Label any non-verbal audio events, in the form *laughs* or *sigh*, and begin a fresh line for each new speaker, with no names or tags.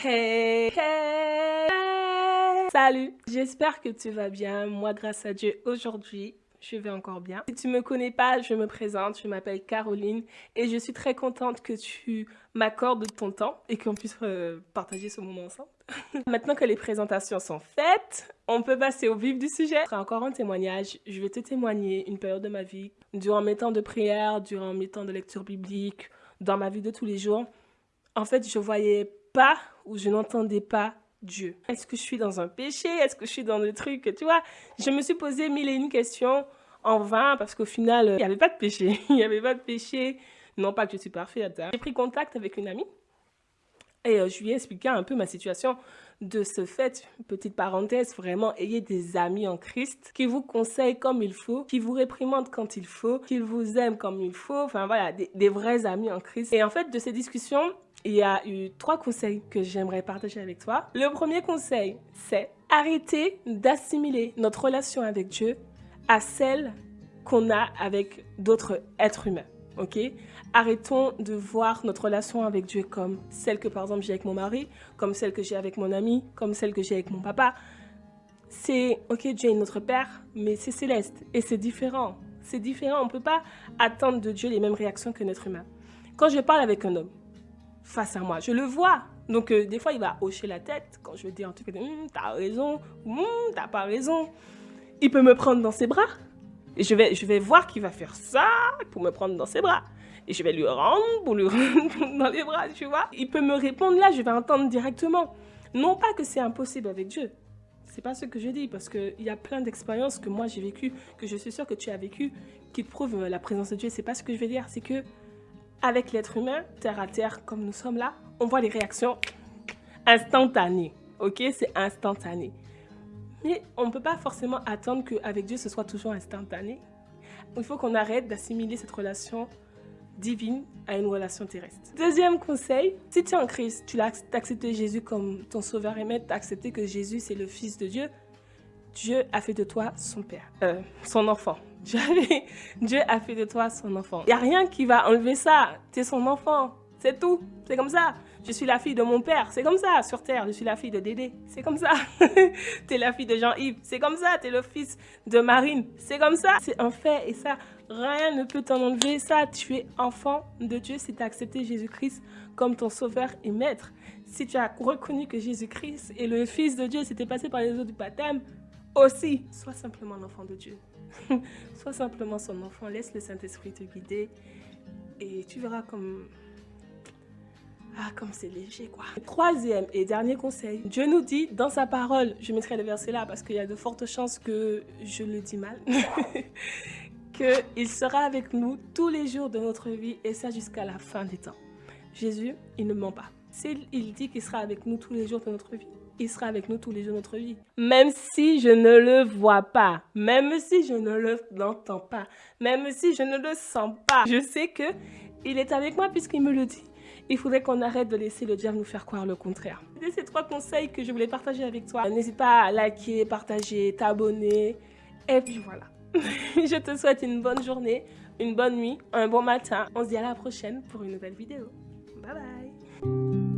Hey, hey, Salut, j'espère que tu vas bien. Moi, grâce à Dieu, aujourd'hui, je vais encore bien. Si tu me connais pas, je me présente, je m'appelle Caroline et je suis très contente que tu m'accordes ton temps et qu'on puisse euh, partager ce moment ensemble. *laughs* Maintenant que les présentations sont faites, on peut passer au vif du sujet. Encore un témoignage. Je vais te témoigner une période de ma vie, durant mes temps de prière, durant mes temps de lecture biblique, dans ma vie de tous les jours. En fait, je voyais pas ou je n'entendais pas Dieu. Est-ce que je suis dans un péché? Est-ce que je suis dans des trucs Tu vois, je me suis posé mille et une questions en vain parce qu'au final, il n'y avait pas de péché. *laughs* Il n'y avait pas de péché. Non pas que je suis parfaite. Hein. J'ai pris contact avec une amie et euh, je lui ai expliqué un peu ma situation. De ce fait, petite parenthèse, vraiment, ayez des amis en Christ qui vous conseillent comme il faut, qui vous réprimandent quand il faut, qui vous aiment comme il faut. Enfin voilà, des, des vrais amis en Christ. Et en fait, de ces discussions, il y a eu trois conseils que j'aimerais partager avec toi. Le premier conseil, c'est arrêter d'assimiler notre relation avec Dieu à celle qu'on a avec d'autres êtres humains. Ok? Arrêtons de voir notre relation avec Dieu comme celle que par exemple j'ai avec mon mari, comme celle que j'ai avec mon ami, comme celle que j'ai avec mon papa. C'est, ok, Dieu est notre Père, mais c'est céleste et c'est différent. C'est différent, on ne peut pas attendre de Dieu les mêmes réactions que notre humain. Quand je parle avec un homme, face à moi. Je le vois. Donc, euh, des fois, il va hocher la tête quand je dire en tout cas, hum, t'as raison, hum, t'as pas raison. Il peut me prendre dans ses bras. Et je vais, je vais voir qu'il va faire ça pour me prendre dans ses bras. Et je vais lui rendre pour lui *laughs* rendre dans les bras, tu vois. Il peut me répondre là, je vais entendre directement. Non pas que c'est impossible avec Dieu. C'est pas ce que je dis, parce qu'il y a plein d'expériences que moi j'ai vécues, que je suis sûre que tu as vécues, qui prouvent la présence de Dieu. C'est pas ce que je veux dire, c'est que avec l'être humain, terre à terre, comme nous sommes là, on voit les réactions instantanées. Ok, c'est instantané. Mais on ne peut pas forcément attendre qu'avec Dieu, ce soit toujours instantané. Il faut qu'on arrête d'assimiler cette relation divine à une relation terrestre. Deuxième conseil, si tu es en Christ, tu as accepté Jésus comme ton sauveur et maître, tu as accepté que Jésus c'est le Fils de Dieu, Dieu a fait de toi son père, euh, son enfant. Dieu a fait de toi son enfant. Il n'y a rien qui va enlever ça. Tu es son enfant. C'est tout. C'est comme ça. Je suis la fille de mon père. C'est comme ça. Sur terre, je suis la fille de Dédé. C'est comme ça. *laughs* tu es la fille de Jean-Yves. C'est comme ça. Tu es le fils de Marine. C'est comme ça. C'est un fait. Et ça, rien ne peut t'en enlever. Ça, tu es enfant de Dieu si tu as accepté Jésus-Christ comme ton sauveur et maître. Si tu as reconnu que Jésus-Christ est le fils de Dieu, c'était passé par les eaux du baptême, aussi, sois simplement l'enfant de Dieu. *laughs* Sois simplement son enfant, laisse le Saint-Esprit te guider et tu verras comme... Ah, comme c'est léger, quoi. Troisième et dernier conseil. Dieu nous dit dans sa parole, je mettrai le verset là parce qu'il y a de fortes chances que je le dis mal, *laughs* qu'il sera avec nous tous les jours de notre vie et ça jusqu'à la fin des temps. Jésus, il ne ment pas. S'il dit qu'il sera avec nous tous les jours de notre vie, il sera avec nous tous les jours de notre vie. Même si je ne le vois pas, même si je ne l'entends pas, même si je ne le sens pas, je sais que il est avec moi puisqu'il me le dit. Il faudrait qu'on arrête de laisser le diable nous faire croire le contraire. C'est ces trois conseils que je voulais partager avec toi. N'hésite pas à liker, partager, t'abonner. Et puis voilà. *laughs* je te souhaite une bonne journée, une bonne nuit, un bon matin. On se dit à la prochaine pour une nouvelle vidéo. Bye bye